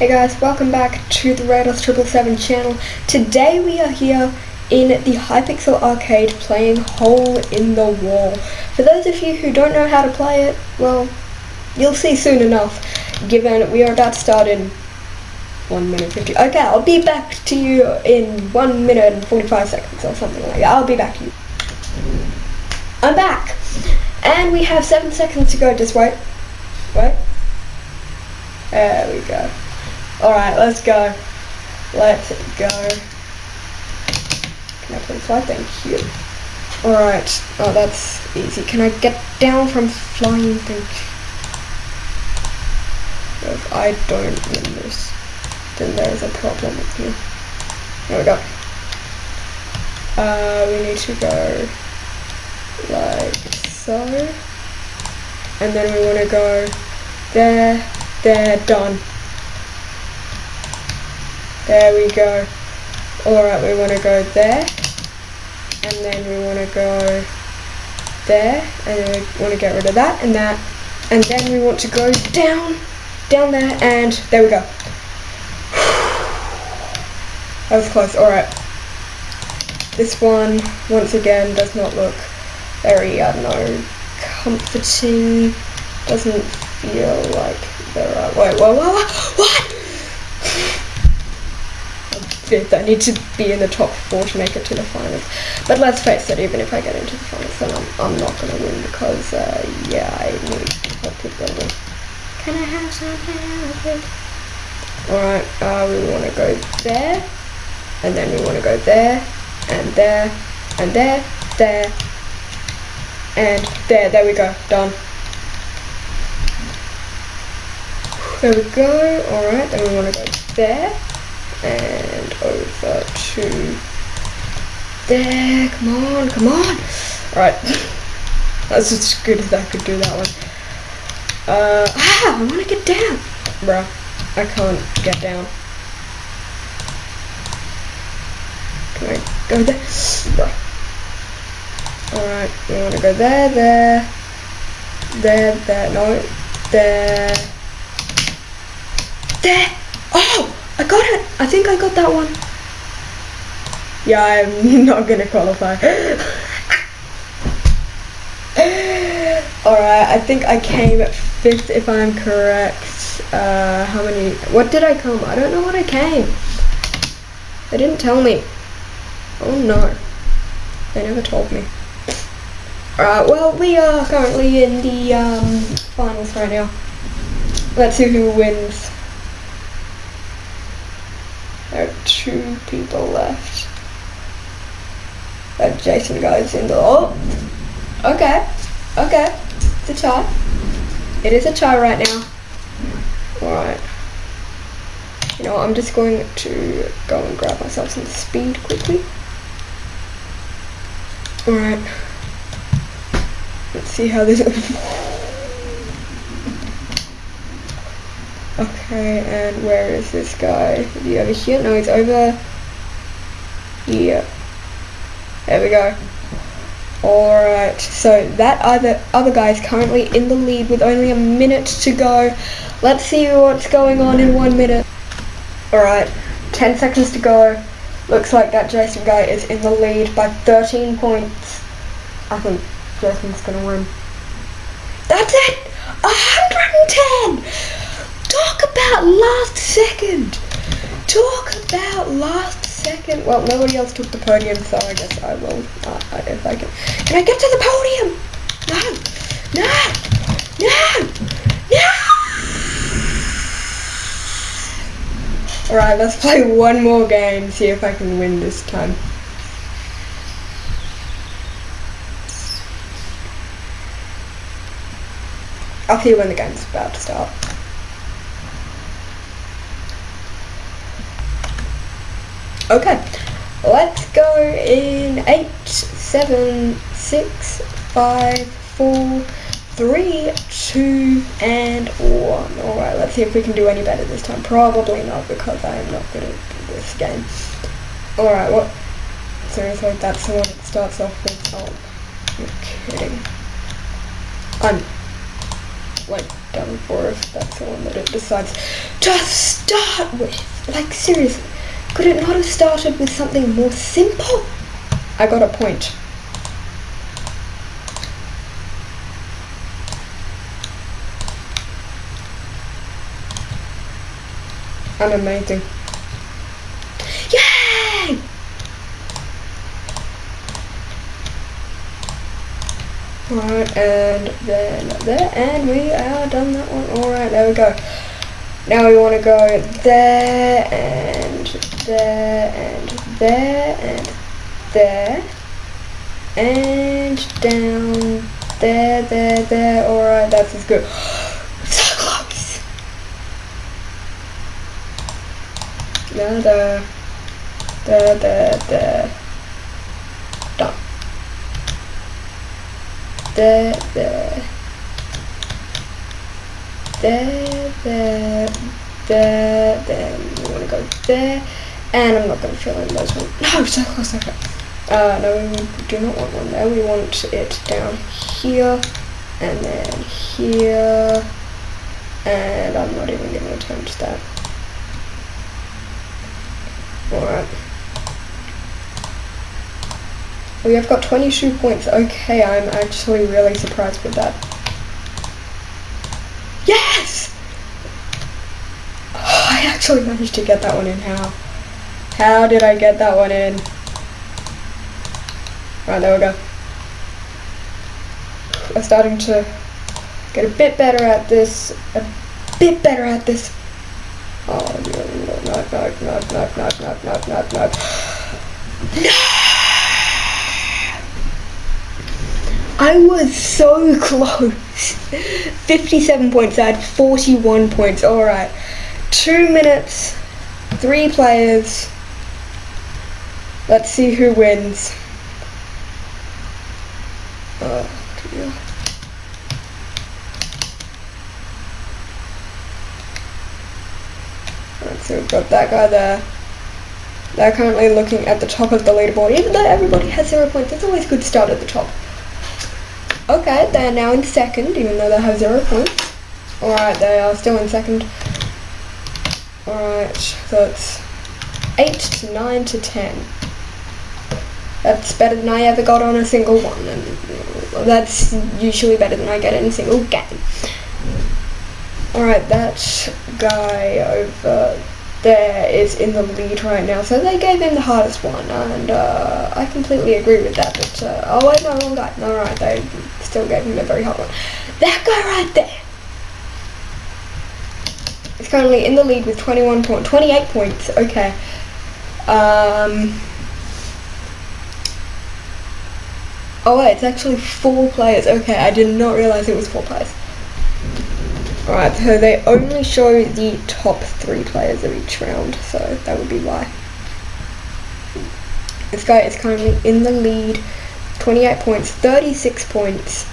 Hey guys, welcome back to the Rados Triple Seven channel. Today we are here in the Hypixel Arcade playing Hole in the Wall. For those of you who don't know how to play it, well, you'll see soon enough, given we are about to start in 1 minute 50. Okay, I'll be back to you in 1 minute and 45 seconds or something like that. I'll be back to you. I'm back! And we have 7 seconds to go, just wait. Wait. There we go. Alright, let's go. Let's go. Can I please fly? Thank you. Alright. Oh, that's easy. Can I get down from flying? Thank you. If I don't win this, then there's a problem with me. There we go. Uh, we need to go like so. And then we want to go there, there, done. There we go. Alright, we want to go there. And then we want to go there. And we want to get rid of that and that. And then we want to go down, down there, and there we go. That was close. Alright. This one, once again, does not look very, I don't know, comforting. Doesn't feel like the right way. Whoa, whoa, whoa, what? I need to be in the top four to make it to the finals. But let's face it, even if I get into the finals, then I'm, I'm not going to win because, uh, yeah, I need to help people win. Can I have something? Alright, uh, we want to go there, and then we want to go there, and there, and there, there, and there. There we go. Done. There we go. Alright, then we want to go there and over to there. Come on, come on. Alright. That's as good as I could do that one. Uh, ah, I want to get down. Bruh, I can't get down. Can I go there? Bruh. Alright, we want to go there, there, there, there, no, there, there. Oh! I got it! I think I got that one. Yeah, I'm not gonna qualify. Alright, I think I came fifth if I'm correct. Uh, how many, what did I come? I don't know what I came. They didn't tell me. Oh no. They never told me. Alright, well, we are currently in the um, finals right now. Let's see who wins. There are two people left. That Jason guy's in the. Oh! Okay. Okay. It's a tie. It is a tie right now. Alright. You know, I'm just going to go and grab myself some speed quickly. Alright. Let's see how this. Okay, and where is this guy? Is he over here? No, he's over here. There we go. Alright, so that other other guy is currently in the lead with only a minute to go. Let's see what's going on in one minute. Alright, 10 seconds to go. Looks like that Jason guy is in the lead by 13 points. I think Jason's gonna win. That's it! 110! Talk about last second. Talk about last second. Well, nobody else took the podium, so I guess I will. Uh, if I can. Can I get to the podium? No. No. No. No. Alright, let's play one more game, see if I can win this time. I'll see you when the game's about to start. Okay, let's go in eight, seven, six, five, four, three, two, and one. Alright, let's see if we can do any better this time. Probably not, because I am not good at this game. Alright, what? Seriously, that's the one that starts off with, oh, you're kidding. I'm, wait. done for if that's the one that it decides to start with. Like seriously, could it not have started with something more simple? I got a point. I'm amazing. Yay! Alright, and then there, and we are done that one. Alright, there we go. Now we want to go there, and there, and there, and there, and down there, there, there. Alright, that's as good. So close! Da, da, da, da, da. Done there, there, there, there, there, then we want to go there, and I'm not going to fill in those ones. No, so close, okay. Uh, no, we do not want one there. We want it down here, and then here, and I'm not even going to attempt that. Alright. We have got 22 points. Okay, I'm actually really surprised with that. Yes! Oh, I actually managed to get that one in. How? How did I get that one in? Right, there we go. I'm starting to get a bit better at this. A bit better at this. Oh, no, no, no, no, no, no, no, no, no, no, no. No! I was so close. 57 points. I had 41 points. Alright. Two minutes. Three players. Let's see who wins. Uh, oh, dear. Alright, so we've got that guy there. They're currently looking at the top of the leaderboard. Even though everybody has zero points, it's always good start at the top. Okay, they're now in second, even though they have zero points. Alright, they are still in second. Alright, so it's 8 to 9 to 10. That's better than I ever got on a single one, and that's usually better than I get in a single game. Alright, that guy over there is in the lead right now. So they gave him the hardest one, and uh, I completely agree with that. But uh, oh wait, no, wrong guy. All right, they still gave him a very hard one. That guy right there is currently in the lead with 21 point, 28 points. Okay. Um. Oh wait, it's actually four players. Okay, I did not realize it was four players. Alright, so they only show the top three players of each round, so that would be why. This guy is currently in the lead, 28 points, 36 points.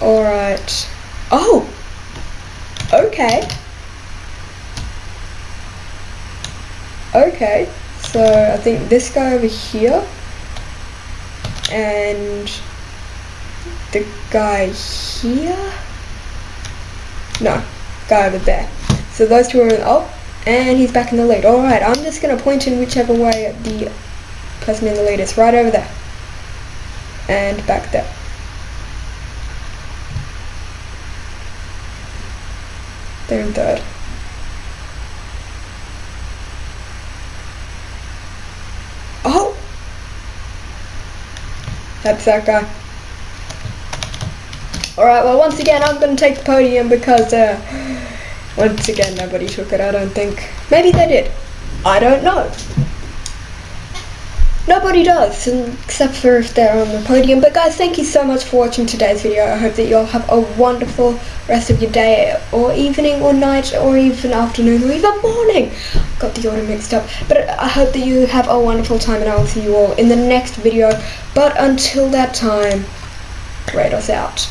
Alright. Oh! Okay. Okay, so I think this guy over here and the guy here no, guy over there. So those two are in, oh, and he's back in the lead. Alright, I'm just going to point in whichever way the person in the lead is. Right over there. And back there. They're in third. Oh! That's that guy. Alright, well once again I'm going to take the podium because uh, once again nobody took it, I don't think. Maybe they did. I don't know. Nobody does, except for if they're on the podium. But guys, thank you so much for watching today's video. I hope that you all have a wonderful rest of your day, or evening, or night, or even afternoon, or even morning. Got the order mixed up. But I hope that you have a wonderful time, and I will see you all in the next video. But until that time, Kratos out.